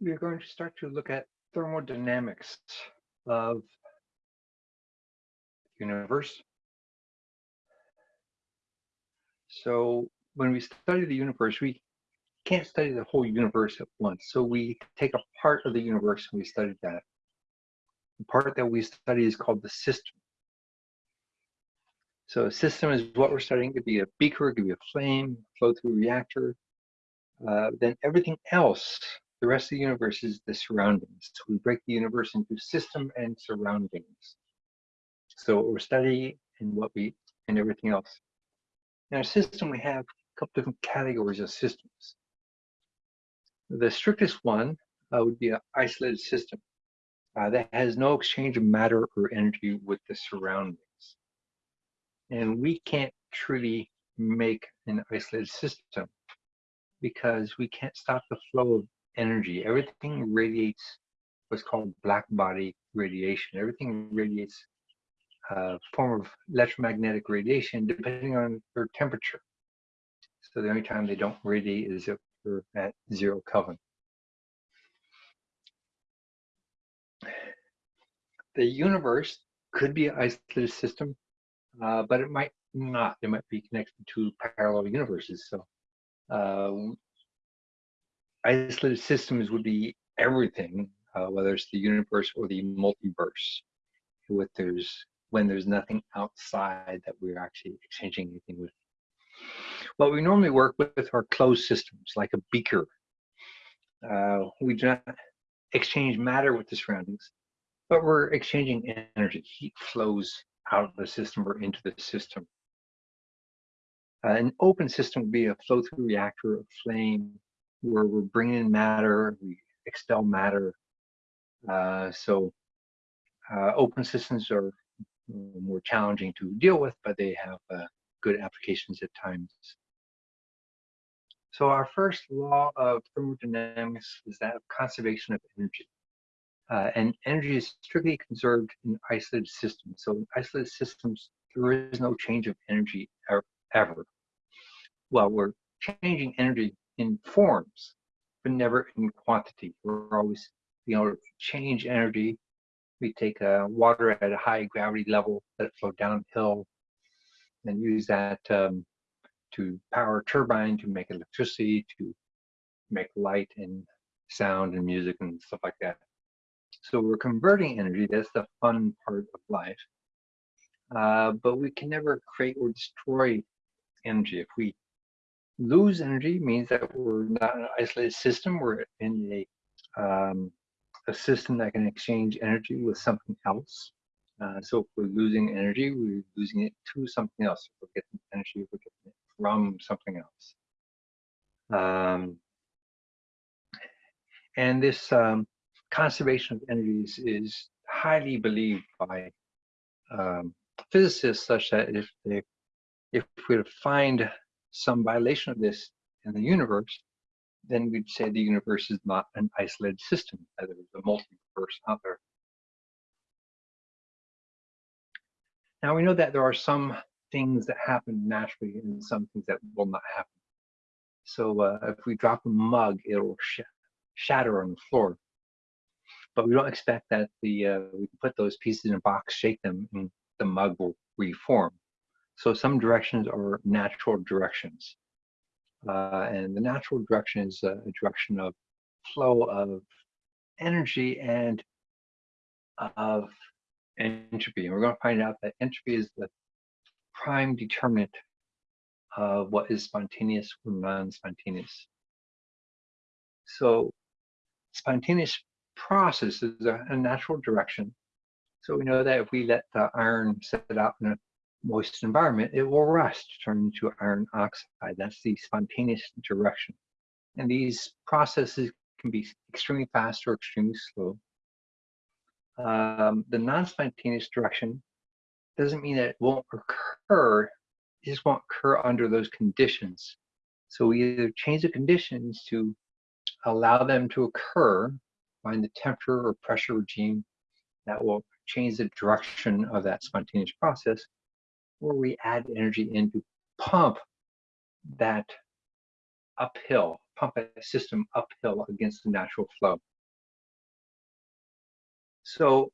we're going to start to look at thermodynamics of the universe. So when we study the universe, we can't study the whole universe at once. So we take a part of the universe and we study that. The part that we study is called the system. So a system is what we're studying. It could be a beaker, it could be a flame, flow through reactor. Uh, then everything else the rest of the universe is the surroundings. So we break the universe into system and surroundings. So what we're studying and what we and everything else. In our system, we have a couple different categories of systems. The strictest one uh, would be an isolated system uh, that has no exchange of matter or energy with the surroundings. And we can't truly make an isolated system because we can't stop the flow of energy. Everything radiates what's called black body radiation. Everything radiates a form of electromagnetic radiation depending on their temperature. So the only time they don't radiate is if they're at zero Kelvin. The universe could be an isolated system, uh, but it might not. It might be connected to parallel universes. So uh, isolated systems would be everything, uh, whether it's the universe or the multiverse, with there's when there's nothing outside that we're actually exchanging anything with. Well, we normally work with our closed systems, like a beaker. Uh, we do not exchange matter with the surroundings, but we're exchanging energy. Heat flows out of the system or into the system. Uh, an open system would be a flow-through reactor, a flame, where we're bringing in matter, we expel matter. Uh, so uh, open systems are more challenging to deal with, but they have uh, good applications at times. So our first law of thermodynamics is that of conservation of energy. Uh, and energy is strictly conserved in isolated systems. So in isolated systems, there is no change of energy ever. Well, we're changing energy in forms, but never in quantity. We're always, you know, change energy. We take uh, water at a high gravity level, let it flow downhill, and use that um, to power a turbine to make electricity, to make light and sound and music and stuff like that. So we're converting energy. That's the fun part of life. Uh, but we can never create or destroy energy. If we lose energy means that we're not an isolated system. We're in a um, a system that can exchange energy with something else. Uh, so if we're losing energy, we're losing it to something else. If we're getting energy, we're getting it from something else. Um, and this um, conservation of energy is, is highly believed by um, physicists such that if they if we find some violation of this in the universe, then we'd say the universe is not an isolated system, that there's a multiverse out there. Now we know that there are some things that happen naturally and some things that will not happen. So uh, if we drop a mug, it'll sh shatter on the floor. But we don't expect that the uh, we can put those pieces in a box, shake them, and the mug will reform. So some directions are natural directions. Uh, and the natural direction is a direction of flow of energy and of entropy. And we're going to find out that entropy is the prime determinant of what is spontaneous or non-spontaneous. So spontaneous process is a, a, natural direction. So we know that if we let the iron set out in a moist environment, it will rust, turn into iron oxide. That's the spontaneous direction. And these processes can be extremely fast or extremely slow. Um, the non-spontaneous direction doesn't mean that it won't occur, it just won't occur under those conditions. So we either change the conditions to allow them to occur, find the temperature or pressure regime that will change the direction of that spontaneous process, where we add energy in to pump that uphill, pump a system uphill against the natural flow. So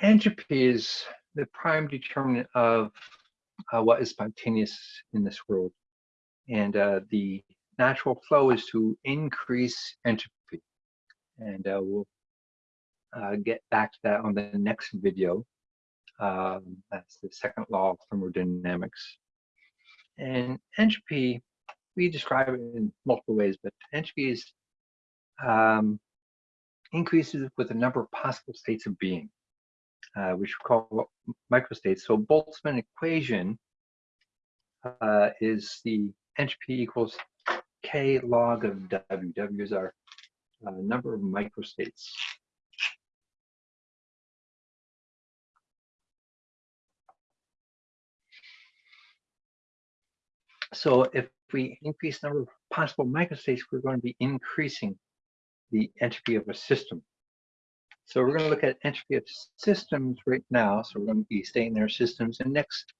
entropy is the prime determinant of uh, what is spontaneous in this world. And uh, the natural flow is to increase entropy. And uh, we'll uh, get back to that on the next video. Um, that's the second law of thermodynamics. And entropy, we describe it in multiple ways, but entropy is um, increases with the number of possible states of being, uh, which we call microstates. So Boltzmann equation uh, is the entropy equals k log of W. W is our uh, number of microstates. So if we increase the number of possible microstates, we're going to be increasing the entropy of a system. So we're going to look at entropy of systems right now. So we're going to be staying there systems. And next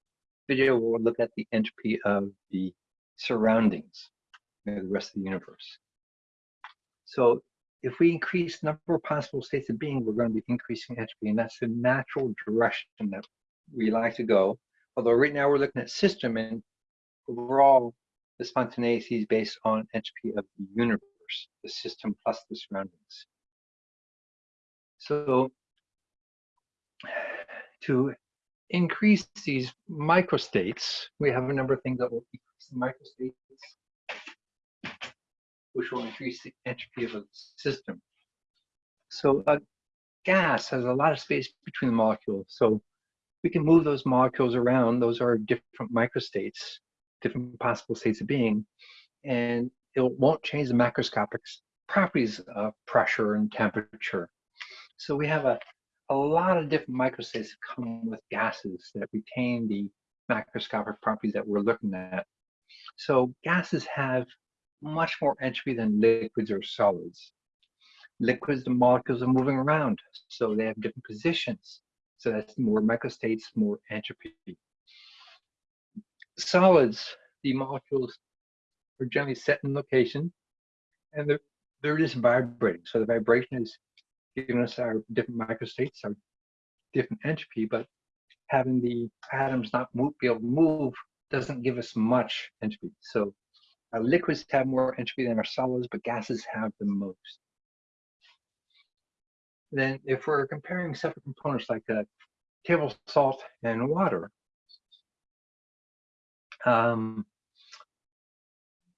video, we'll look at the entropy of the surroundings, the rest of the universe. So if we increase the number of possible states of being, we're going to be increasing entropy. And that's the natural direction that we like to go. Although right now we're looking at system and overall the spontaneity is based on entropy of the universe, the system plus the surroundings. So to increase these microstates, we have a number of things that will increase the microstates, which will increase the entropy of a system. So a gas has a lot of space between the molecules. So we can move those molecules around. Those are different microstates, different possible states of being. And it won't change the macroscopic properties of pressure and temperature. So we have a, a lot of different microstates that come with gases that retain the macroscopic properties that we're looking at. So gases have much more entropy than liquids or solids. Liquids, the molecules are moving around, so they have different positions. So that's more microstates, more entropy. Solids, the molecules are generally set in location and they're, they're just vibrating. So the vibration is giving us our different microstates, our different entropy, but having the atoms not move, be able to move doesn't give us much entropy. So our liquids have more entropy than our solids, but gases have the most. Then if we're comparing separate components like uh, table salt and water, um,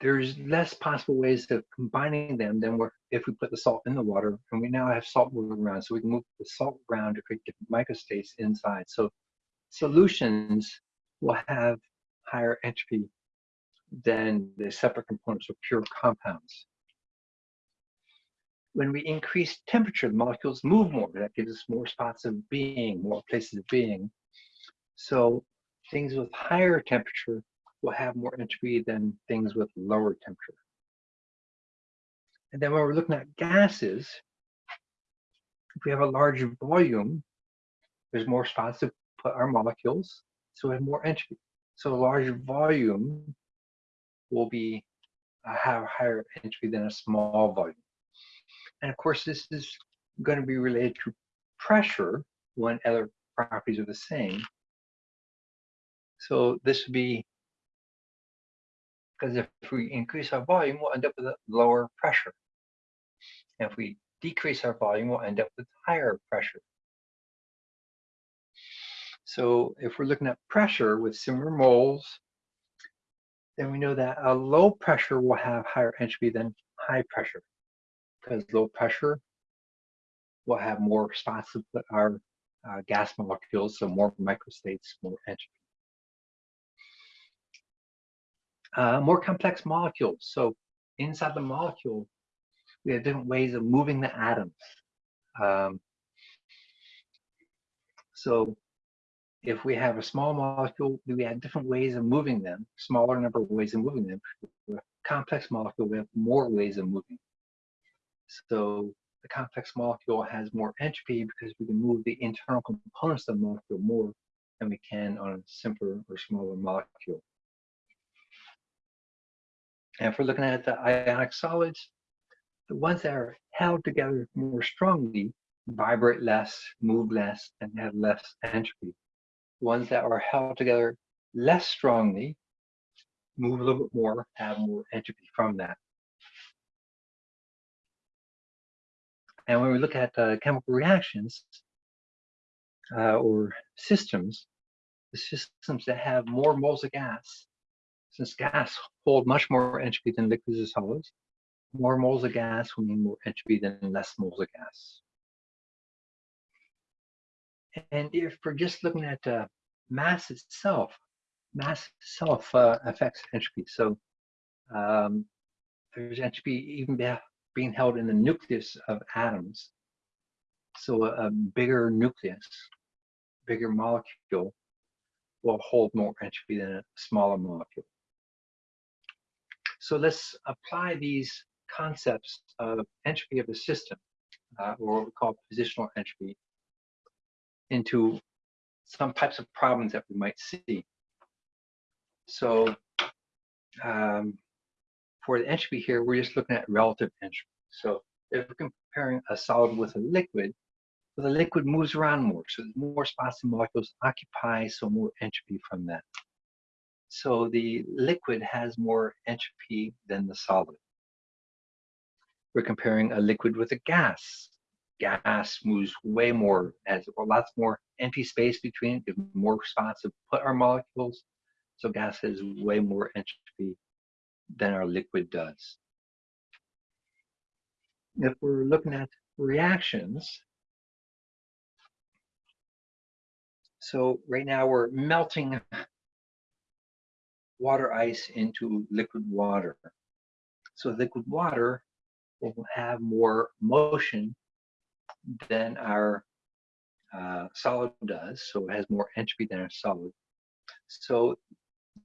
there's less possible ways of combining them than if we put the salt in the water and we now have salt moving around so we can move the salt around to create different microstates inside. So solutions will have higher entropy than the separate components of pure compounds. When we increase temperature the molecules move more. That gives us more spots of being more places of being. So things with higher temperature will have more entropy than things with lower temperature. And then when we're looking at gases, if we have a large volume, there's more spots to put our molecules, so we have more entropy. So a large volume will be uh, have higher entropy than a small volume. And of course, this is going to be related to pressure when other properties are the same. So this would be because if we increase our volume, we'll end up with a lower pressure. And if we decrease our volume, we'll end up with higher pressure. So if we're looking at pressure with similar moles, then we know that a low pressure will have higher entropy than high pressure because low pressure will have more spots our uh, gas molecules, so more microstates, more entropy uh, more complex molecules. So inside the molecule, we have different ways of moving the atoms. Um, so if we have a small molecule, we have different ways of moving them, smaller number of ways of moving them. a complex molecule, we have more ways of moving. So the complex molecule has more entropy because we can move the internal components of the molecule more than we can on a simpler or smaller molecule. And if we're looking at the ionic solids, the ones that are held together more strongly vibrate less, move less, and have less entropy. The ones that are held together less strongly move a little bit more, have more entropy from that. And when we look at uh, chemical reactions uh, or systems, the systems that have more moles of gas, since gas hold much more entropy than liquids or solids, more moles of gas will mean more entropy than less moles of gas. And if we're just looking at uh, mass itself, mass itself uh, affects entropy. So um, there's entropy even being held in the nucleus of atoms. So a, a bigger nucleus, bigger molecule will hold more entropy than a smaller molecule. So let's apply these concepts of entropy of a system, uh, or what we call positional entropy, into some types of problems that we might see. So um, for the entropy here, we're just looking at relative entropy. So if we're comparing a solid with a liquid, well, the liquid moves around more, so more spots molecules occupy, so more entropy from that. So the liquid has more entropy than the solid. We're comparing a liquid with a gas. Gas moves way more, has lots more empty space between it, more spots to put our molecules. So gas has way more entropy than our liquid does. If we're looking at reactions, so right now we're melting water ice into liquid water. So liquid water will have more motion than our uh, solid does, so it has more entropy than a solid. So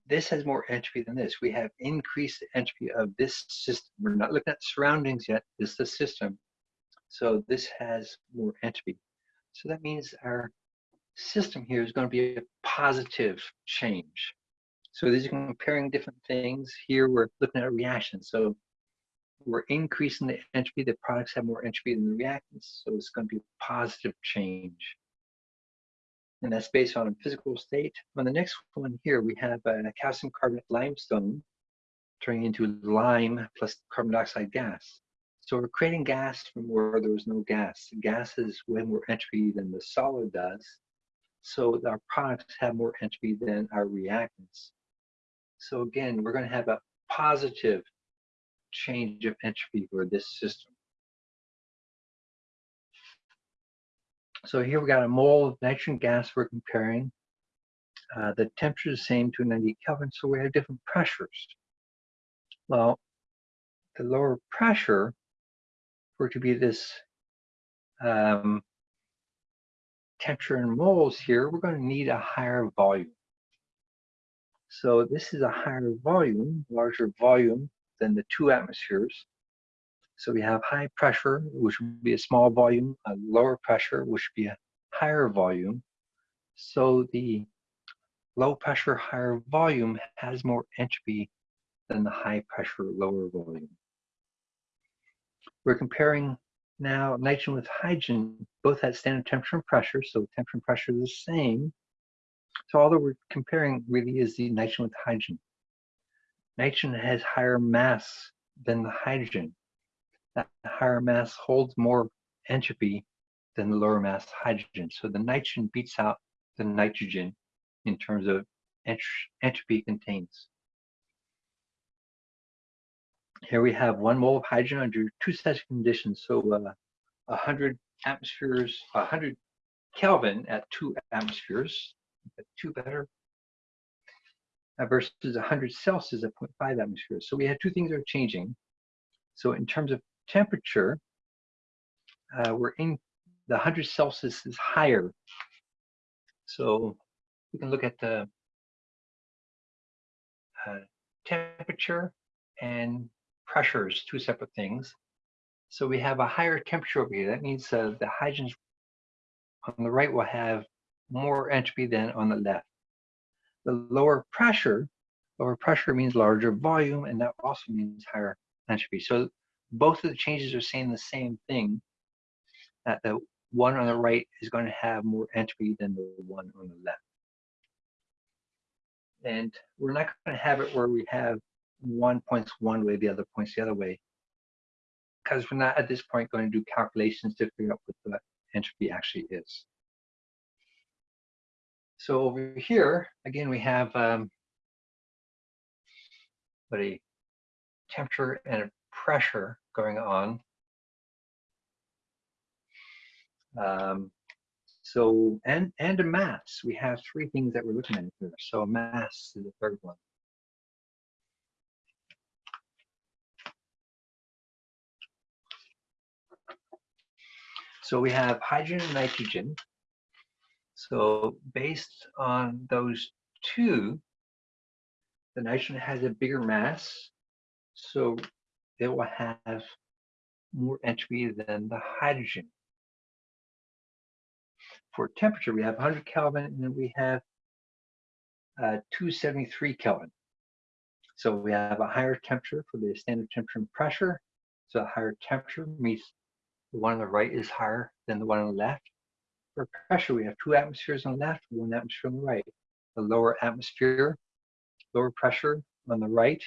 this has more entropy than this. We have increased the entropy of this system. We're not looking at surroundings yet, this is the system. So this has more entropy. So that means our system here is going to be a positive change. So these are comparing different things. Here we're looking at reactions. So we're increasing the entropy. The products have more entropy than the reactants. So it's going to be a positive change. And that's based on a physical state. On the next one here, we have a calcium carbonate limestone turning into lime plus carbon dioxide gas. So we're creating gas from where there was no gas. Gas is way more entropy than the solid does. So our products have more entropy than our reactants. So again, we're going to have a positive change of entropy for this system. So here we've got a mole of nitrogen gas we're comparing. Uh, the temperature is the same to 90 Kelvin, so we have different pressures. Well, the lower pressure for it to be this um, temperature in moles here, we're going to need a higher volume. So this is a higher volume, larger volume than the two atmospheres. So we have high pressure, which would be a small volume, a lower pressure, which would be a higher volume. So the low pressure, higher volume has more entropy than the high pressure, lower volume. We're comparing now nitrogen with hydrogen, both at standard temperature and pressure, so temperature and pressure is the same. So all that we're comparing really is the nitrogen with hydrogen. Nitrogen has higher mass than the hydrogen. That higher mass holds more entropy than the lower mass hydrogen. So the nitrogen beats out the nitrogen in terms of entropy contains. Here we have one mole of hydrogen under two sets of conditions. So uh, 100 atmospheres, 100 Kelvin at two atmospheres, two better, uh, versus 100 Celsius at 0.5 atmospheres. So we had two things that are changing. So in terms of temperature, uh, we're in the 100 Celsius is higher. So we can look at the uh, temperature and pressures, two separate things. So we have a higher temperature over here. That means uh, the hydrogens on the right will have more entropy than on the left. The lower pressure Lower pressure means larger volume, and that also means higher entropy. So both of the changes are saying the same thing, that the one on the right is going to have more entropy than the one on the left. And we're not going to have it where we have one points one way, the other points the other way, because we're not at this point going to do calculations to figure out what the entropy actually is. So over here, again, we have um, but a temperature and a pressure going on. Um, so, and, and a mass. We have three things that we're looking at here. So mass is the third one. So we have hydrogen and nitrogen. So based on those two, the nitrogen has a bigger mass, so it will have more entropy than the hydrogen. For temperature, we have 100 Kelvin and then we have uh, 273 Kelvin. So we have a higher temperature for the standard temperature and pressure. So a higher temperature means the one on the right is higher than the one on the left. For pressure, we have two atmospheres on the left, one atmosphere on the right. The lower atmosphere, lower pressure on the right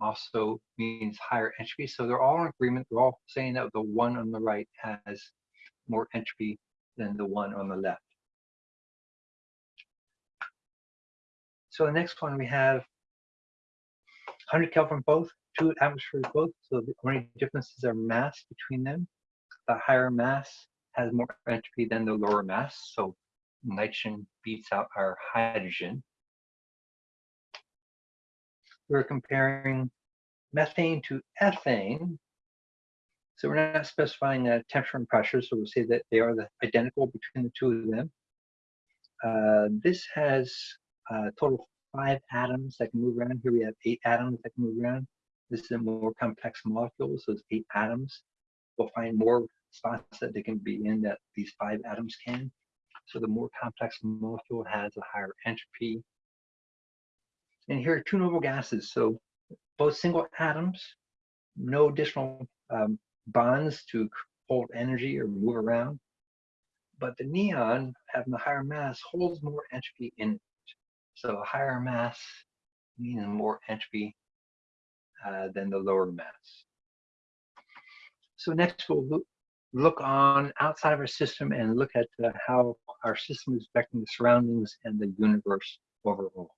also means higher entropy. So they're all in agreement. They're all saying that the one on the right has more entropy than the one on the left. So the next one we have 100 Kelvin both, two atmospheres both. So the only differences are mass between them. The higher mass has more entropy than the lower mass. So nitrogen beats out our hydrogen. We're comparing methane to ethane. So we're not specifying a temperature and pressure, so we'll say that they are the identical between the two of them. Uh, this has a total of five atoms that can move around. Here we have eight atoms that can move around. This is a more complex molecule, so it's eight atoms. We'll find more spots that they can be in that these five atoms can. So the more complex molecule has a higher entropy. And here are two noble gases. So both single atoms, no additional um, bonds to hold energy or move around. But the neon, having the higher mass, holds more entropy in it. So a higher mass means more entropy uh, than the lower mass. So next we'll look, look on outside of our system and look at uh, how our system is affecting the surroundings and the universe overall.